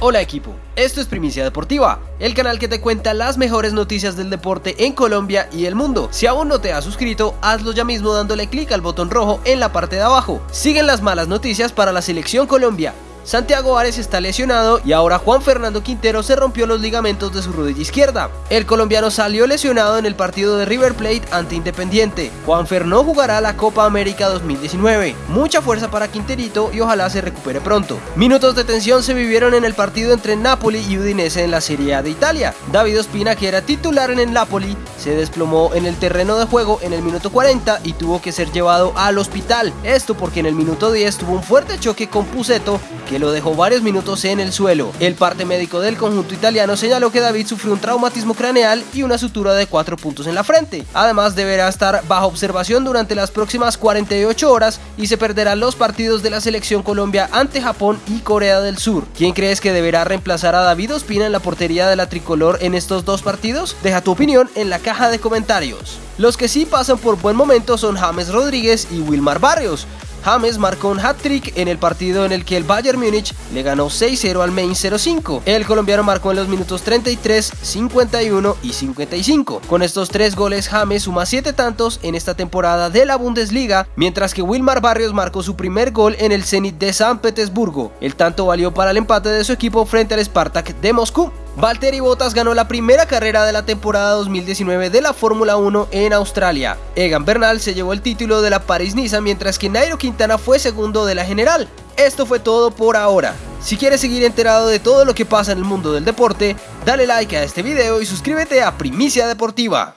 Hola equipo, esto es Primicia Deportiva, el canal que te cuenta las mejores noticias del deporte en Colombia y el mundo. Si aún no te has suscrito, hazlo ya mismo dándole clic al botón rojo en la parte de abajo. Siguen las malas noticias para la selección Colombia. Santiago Ares está lesionado y ahora Juan Fernando Quintero se rompió los ligamentos de su rodilla izquierda. El colombiano salió lesionado en el partido de River Plate ante Independiente. Juanfer no jugará la Copa América 2019. Mucha fuerza para Quinterito y ojalá se recupere pronto. Minutos de tensión se vivieron en el partido entre Napoli y Udinese en la Serie A de Italia. David Ospina, que era titular en el Napoli, se desplomó en el terreno de juego en el minuto 40 y tuvo que ser llevado al hospital. Esto porque en el minuto 10 tuvo un fuerte choque con Puseto que lo dejó varios minutos en el suelo. El parte médico del conjunto italiano señaló que David sufrió un traumatismo craneal y una sutura de 4 puntos en la frente. Además deberá estar bajo observación durante las próximas 48 horas y se perderán los partidos de la selección Colombia ante Japón y Corea del Sur. ¿Quién crees que deberá reemplazar a David Ospina en la portería de la tricolor en estos dos partidos? Deja tu opinión en la caja de comentarios. Los que sí pasan por buen momento son James Rodríguez y Wilmar Barrios. James marcó un hat-trick en el partido en el que el Bayern Múnich le ganó 6-0 al Main 05. El colombiano marcó en los minutos 33, 51 y 55. Con estos tres goles, James suma 7 tantos en esta temporada de la Bundesliga, mientras que Wilmar Barrios marcó su primer gol en el Zenit de San Petersburgo. El tanto valió para el empate de su equipo frente al Spartak de Moscú. Valtteri Bottas ganó la primera carrera de la temporada 2019 de la Fórmula 1 en Australia. Egan Bernal se llevó el título de la Paris-Niza mientras que Nairo Quintana fue segundo de la general. Esto fue todo por ahora. Si quieres seguir enterado de todo lo que pasa en el mundo del deporte, dale like a este video y suscríbete a Primicia Deportiva.